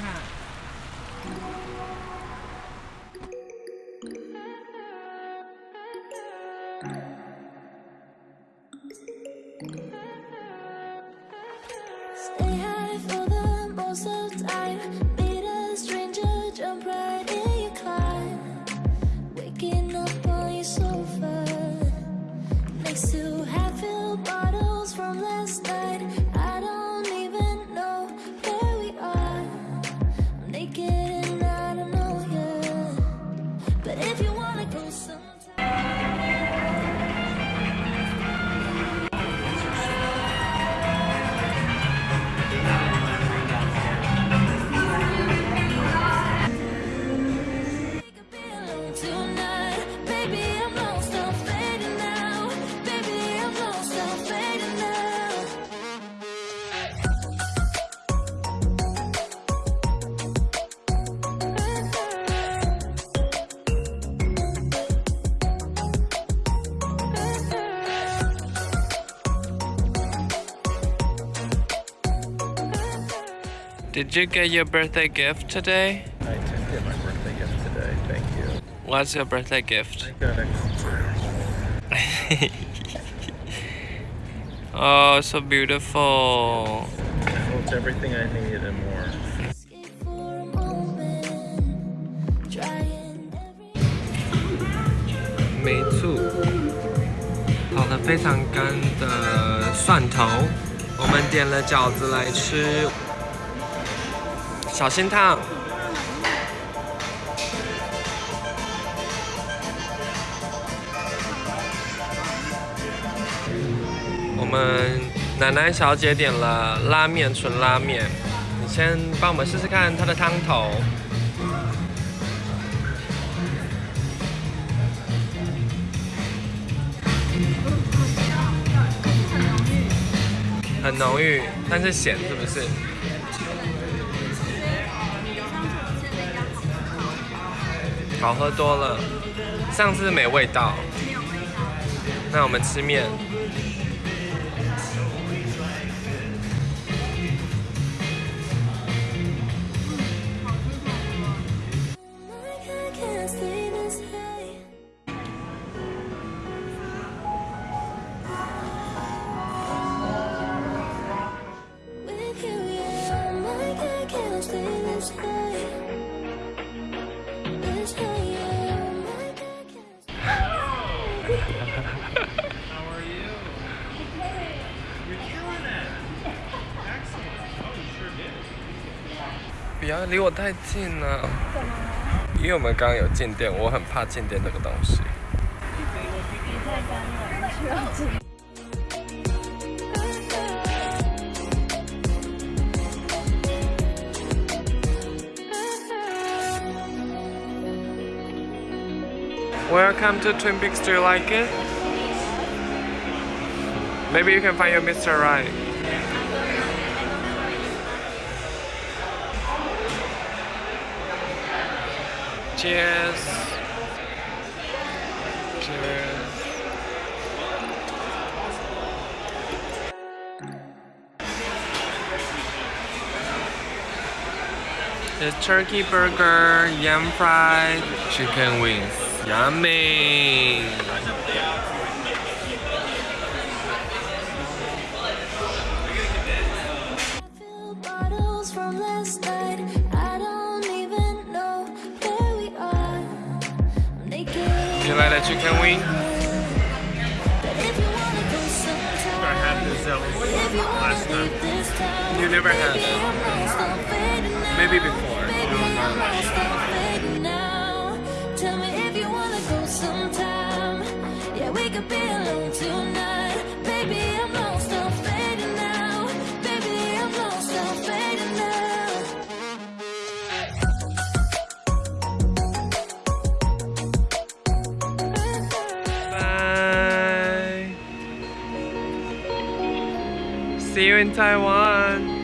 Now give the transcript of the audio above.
那。Did you get your birthday gift today? I did get my birthday gift today. Thank you. What's your birthday gift? I got a oh, so beautiful. It's everything I need and more. Escape for a moment, trying every 没醋，炒的非常干的蒜头，我们点了饺子来吃， 小心烫。我们奶奶小姐点了拉面，纯拉面。你先帮我们试试看它的汤头。很浓郁，但是咸是不是？好喝多了，上次没味道。那我们吃面。不要离我太近了。因为我们刚刚有静电，我很怕静电这个东西。 Welcome to Twin Peaks. Do you like it? Maybe you can find your Mr. Right. Cheers. Cheers. There's turkey burger, yam fried, chicken wings. Yummy! You like the chicken wing? But if you wanna go sometime, I had this if you wanna last time. leave this town, You never had baby, it. I'm lost, I'm fading now. Maybe before. Baby, I'm lost, I'm fading now. Tell me if you wanna go sometime. Yeah, we could be alone tonight. See you in Taiwan.